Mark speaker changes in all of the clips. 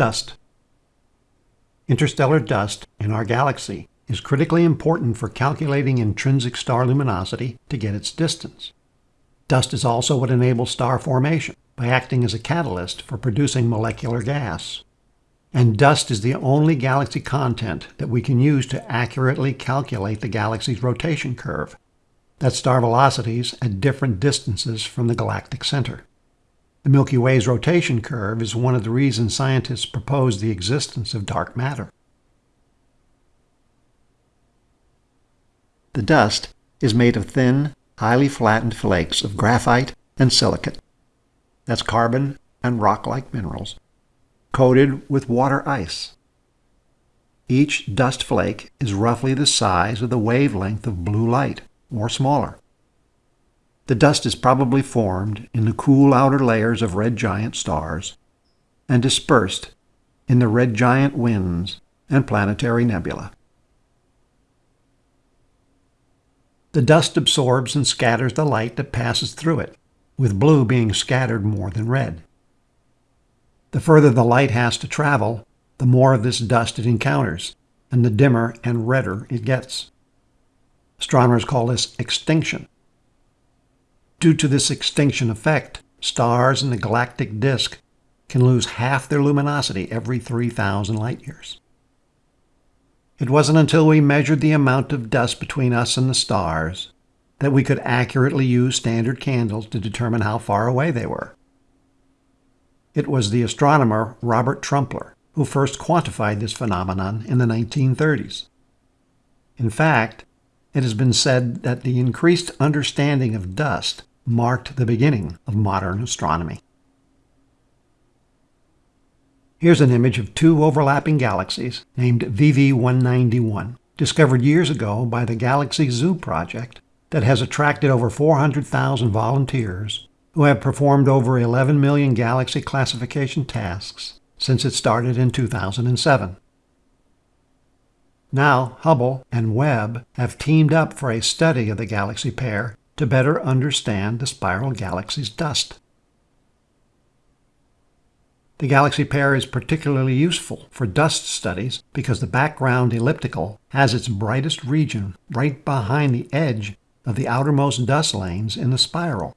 Speaker 1: Dust. Interstellar dust in our galaxy is critically important for calculating intrinsic star luminosity to get its distance. Dust is also what enables star formation by acting as a catalyst for producing molecular gas. And dust is the only galaxy content that we can use to accurately calculate the galaxy's rotation curve. That's star velocities at different distances from the galactic center. The Milky Way's rotation curve is one of the reasons scientists propose the existence of dark matter. The dust is made of thin, highly flattened flakes of graphite and silicate. That's carbon and rock-like minerals, coated with water ice. Each dust flake is roughly the size of the wavelength of blue light, or smaller. The dust is probably formed in the cool outer layers of red giant stars and dispersed in the red giant winds and planetary nebula. The dust absorbs and scatters the light that passes through it, with blue being scattered more than red. The further the light has to travel, the more of this dust it encounters, and the dimmer and redder it gets. Astronomers call this extinction. Due to this extinction effect, stars in the galactic disk can lose half their luminosity every 3,000 light years. It wasn't until we measured the amount of dust between us and the stars that we could accurately use standard candles to determine how far away they were. It was the astronomer Robert Trumpler who first quantified this phenomenon in the 1930s. In fact, it has been said that the increased understanding of dust marked the beginning of modern astronomy. Here's an image of two overlapping galaxies named VV191, discovered years ago by the Galaxy Zoo project that has attracted over 400,000 volunteers who have performed over 11 million galaxy classification tasks since it started in 2007. Now, Hubble and Webb have teamed up for a study of the galaxy pair to better understand the spiral galaxy's dust. The galaxy pair is particularly useful for dust studies because the background elliptical has its brightest region right behind the edge of the outermost dust lanes in the spiral.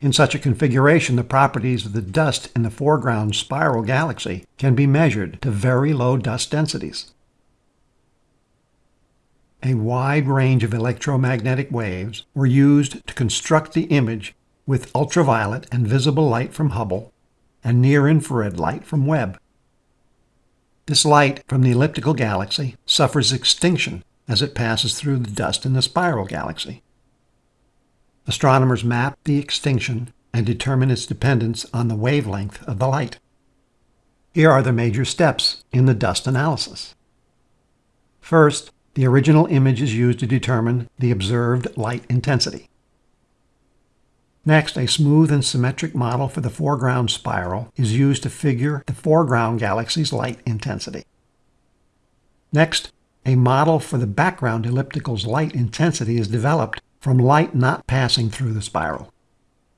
Speaker 1: In such a configuration, the properties of the dust in the foreground spiral galaxy can be measured to very low dust densities. A wide range of electromagnetic waves were used to construct the image with ultraviolet and visible light from Hubble and near-infrared light from Webb. This light from the elliptical galaxy suffers extinction as it passes through the dust in the spiral galaxy. Astronomers map the extinction and determine its dependence on the wavelength of the light. Here are the major steps in the dust analysis. First, the original image is used to determine the observed light intensity. Next, a smooth and symmetric model for the foreground spiral is used to figure the foreground galaxy's light intensity. Next, a model for the background elliptical's light intensity is developed from light not passing through the spiral.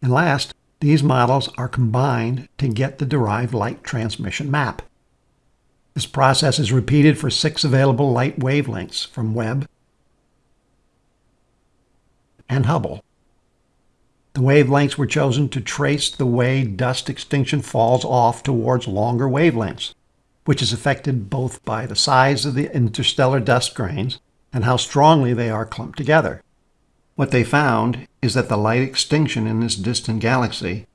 Speaker 1: And last, these models are combined to get the derived light transmission map. This process is repeated for six available light wavelengths from Webb and Hubble. The wavelengths were chosen to trace the way dust extinction falls off towards longer wavelengths, which is affected both by the size of the interstellar dust grains and how strongly they are clumped together. What they found is that the light extinction in this distant galaxy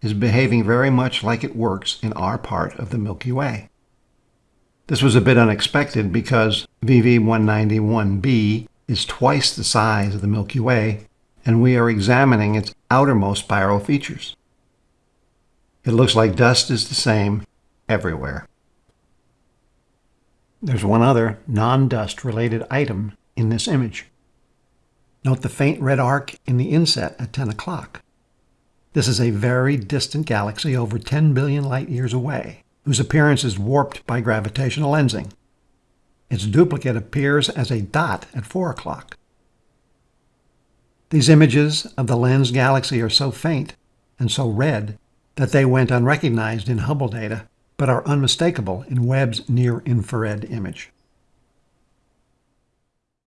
Speaker 1: is behaving very much like it works in our part of the Milky Way. This was a bit unexpected because VV191b is twice the size of the Milky Way and we are examining its outermost spiral features. It looks like dust is the same everywhere. There's one other non-dust related item in this image. Note the faint red arc in the inset at 10 o'clock. This is a very distant galaxy over 10 billion light years away, whose appearance is warped by gravitational lensing. Its duplicate appears as a dot at 4 o'clock. These images of the lens galaxy are so faint and so red that they went unrecognized in Hubble data but are unmistakable in Webb's near-infrared image.